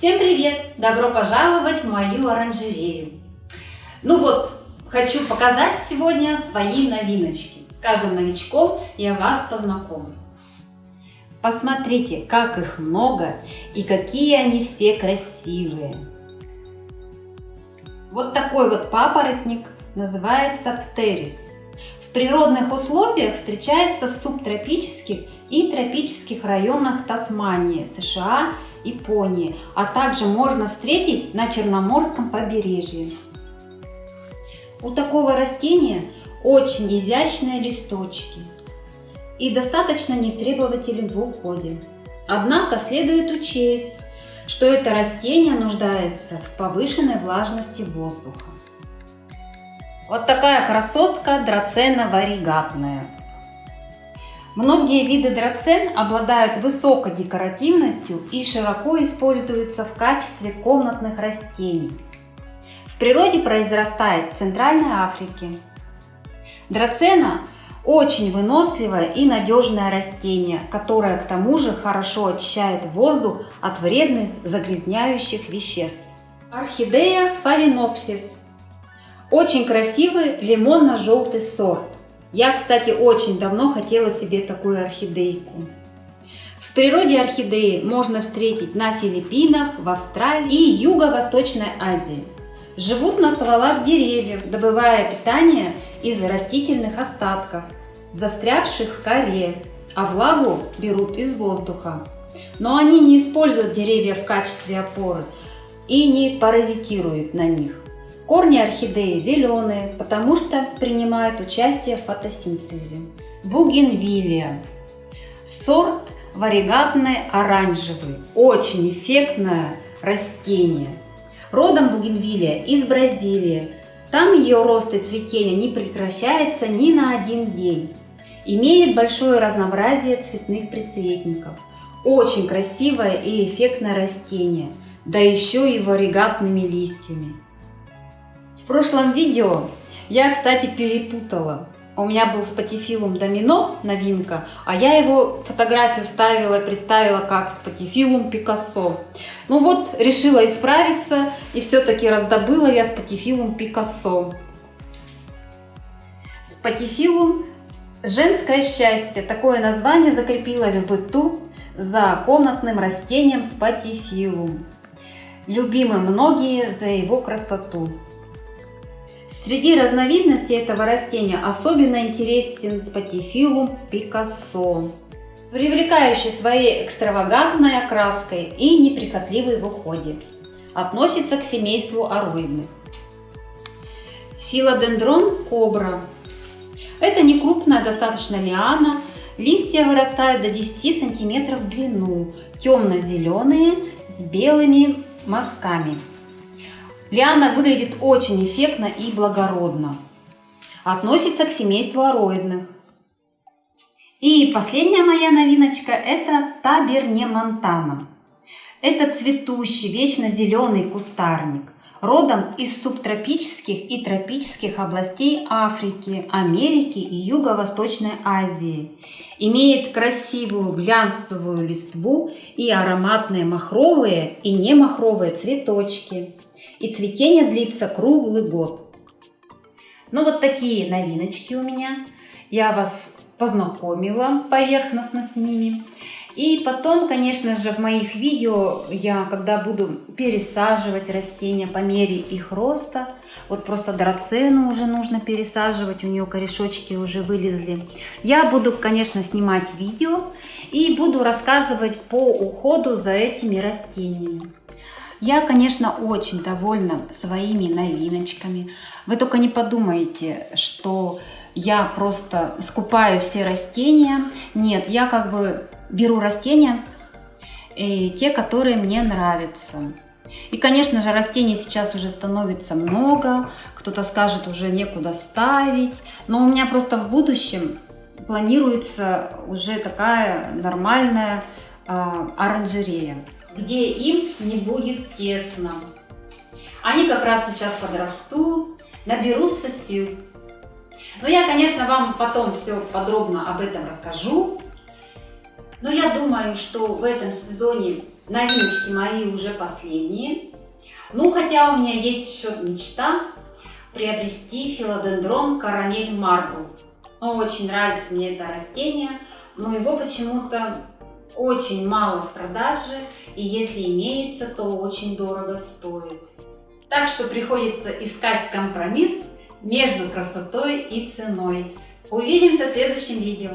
Всем привет! Добро пожаловать в мою оранжерею! Ну вот, хочу показать сегодня свои новиночки. С каждым новичком я вас познакомлю. Посмотрите, как их много и какие они все красивые. Вот такой вот папоротник называется птерис. В природных условиях встречается в субтропических и тропических районах Тасмании, США, Японии, а также можно встретить на Черноморском побережье. У такого растения очень изящные листочки и достаточно нетребователен в уходе. Однако следует учесть, что это растение нуждается в повышенной влажности воздуха. Вот такая красотка драцена варигатная. Многие виды драцен обладают высокой декоративностью и широко используются в качестве комнатных растений. В природе произрастает в Центральной Африке. Драцена очень выносливое и надежное растение, которое к тому же хорошо очищает воздух от вредных загрязняющих веществ. Орхидея фаленопсис очень красивый лимонно-желтый сорт. Я, кстати, очень давно хотела себе такую орхидейку. В природе орхидеи можно встретить на Филиппинах, в Австралии и Юго-Восточной Азии. Живут на стволах деревьев, добывая питание из растительных остатков, застрявших в коре, а влагу берут из воздуха. Но они не используют деревья в качестве опоры и не паразитируют на них. Корни орхидеи зеленые, потому что принимают участие в фотосинтезе. Бугенвилия. Сорт варигатный оранжевый. Очень эффектное растение. Родом бугенвилия из Бразилии. Там ее рост и цветение не прекращается ни на один день. Имеет большое разнообразие цветных прицветников. Очень красивое и эффектное растение, да еще и варигатными листьями. В прошлом видео я, кстати, перепутала. У меня был спатифилум домино новинка, а я его фотографию вставила и представила как спатифилум Пикассо. Ну вот, решила исправиться и все-таки раздобыла я спатифилум Пикассо. Спатифилум Женское счастье. Такое название закрепилось в быту за комнатным растением спатифилум. Любимы многие за его красоту. Среди разновидностей этого растения особенно интересен спатифилум пикассо, привлекающий своей экстравагантной окраской и неприхотливой в уходе. Относится к семейству ароидных. Филодендрон кобра. Это не крупная достаточно лиана, листья вырастают до 10 сантиметров в длину, темно-зеленые с белыми мазками. Лиана выглядит очень эффектно и благородно. Относится к семейству ароидных. И последняя моя новиночка – это Таберне Монтана. Это цветущий, вечно зеленый кустарник, родом из субтропических и тропических областей Африки, Америки и Юго-Восточной Азии. Имеет красивую глянцевую листву и ароматные махровые и немахровые цветочки – и цветение длится круглый год. Ну вот такие новиночки у меня. Я вас познакомила поверхностно с ними. И потом, конечно же, в моих видео я, когда буду пересаживать растения по мере их роста, вот просто драцену уже нужно пересаживать, у нее корешочки уже вылезли. Я буду, конечно, снимать видео и буду рассказывать по уходу за этими растениями. Я, конечно, очень довольна своими новиночками. Вы только не подумайте, что я просто скупаю все растения. Нет, я как бы беру растения, и э, те, которые мне нравятся. И, конечно же, растений сейчас уже становится много. Кто-то скажет, уже некуда ставить. Но у меня просто в будущем планируется уже такая нормальная э, оранжерея где им не будет тесно. Они как раз сейчас подрастут, наберутся сил. Но я, конечно, вам потом все подробно об этом расскажу. Но я думаю, что в этом сезоне Новиночки мои уже последние. Ну, хотя у меня есть еще мечта приобрести филодендрон карамель марбл. Ну, очень нравится мне это растение, но его почему-то очень мало в продаже, и если имеется, то очень дорого стоит. Так что приходится искать компромисс между красотой и ценой. Увидимся в следующем видео.